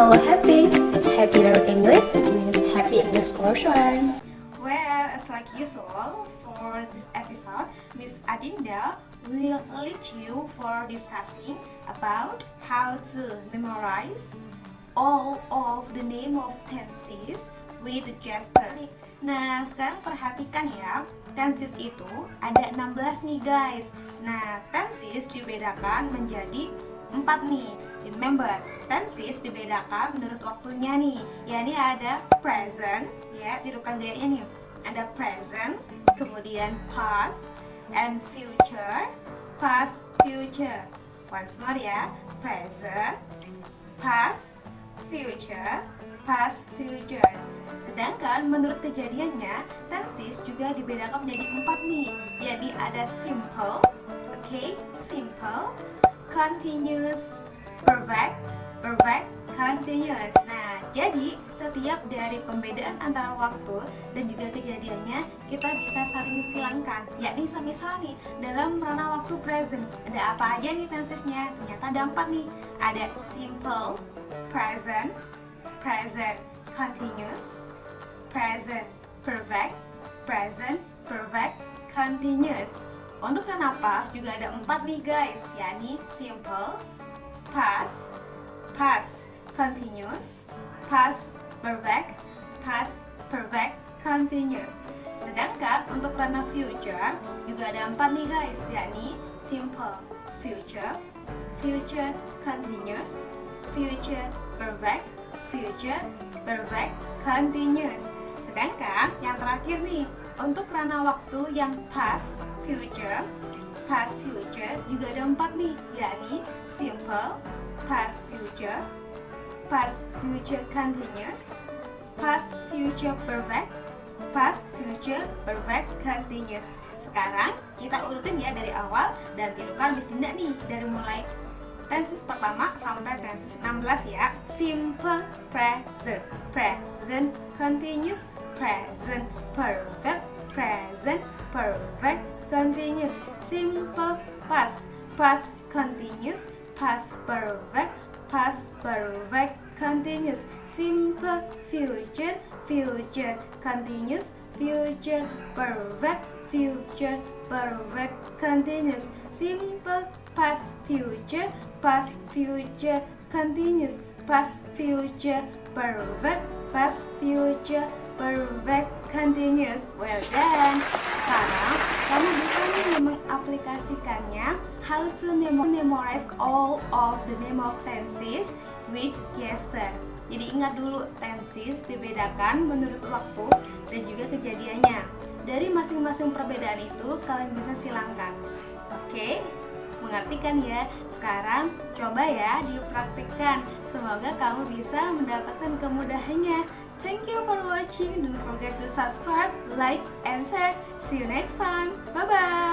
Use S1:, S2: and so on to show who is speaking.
S1: Hello Happy! Happy Learn English with Happy English Classroom.
S2: Well, as like usual, for this episode, Miss Adinda will lead you for discussing about how to memorize all of the name of tenses with gesture. Nah, sekarang perhatikan ya, tenses itu ada 16 nih guys. Nah, tenses dibedakan menjadi 4 nih. Remember, tenses dibedakan menurut waktunya nih. Ya, ini ada present, ya, tirukan gayanya nih. Ada present, kemudian past, and future, past, future. Once more ya, present, past, future, past, future. Sedangkan menurut kejadiannya, tenses juga dibedakan menjadi empat nih. Jadi ada simple, oke, okay, simple, continuous, perfect, perfect, continuous. Nah, jadi setiap dari pembedaan antara waktu dan juga kejadiannya kita bisa saling silangkan. Yakni semisal nih dalam ranah waktu present ada apa aja nih tensesnya? Ternyata ada empat nih. Ada simple, present, present continuous, present perfect, present perfect continuous. Untuk ranah past juga ada empat nih guys, yakni simple, past, past continuous, past perfect, past perfect continuous. Sedangkan untuk ranah future juga ada empat nih guys, yakni simple, future, future continuous, future perfect, future perfect continuous. Sedangkan yang terakhir nih, untuk ranah waktu yang past, future, past future juga ada empat nih, yakni simple, past future, past future continuous, past future perfect, past future perfect continuous. Sekarang kita urutin ya dari awal dan tirukan Miss Dinda nih dari mulai tenses pertama sampai tenses 16 ya. Simple present, present continuous, present perfect, past, past continuous, past perfect, past perfect continuous. Simple. Future. Future continuous. Future perfect. Future perfect continuous. Simple. Past future. Past future continuous. Past future perfect. Past future perfect continuous. Well done. Sekarang mengaplikasikannya how to memorize all of the name of tenses with gesture. Jadi ingat dulu tenses dibedakan menurut waktu dan juga kejadiannya. Dari masing-masing perbedaan itu kalian bisa silangkan. Oke? Mengerti kan ya? Sekarang coba ya dipraktikkan. Semoga kamu bisa mendapatkan kemudahannya. Thank you for watching. Don't forget to subscribe, like, and share. See you next time. Bye-bye.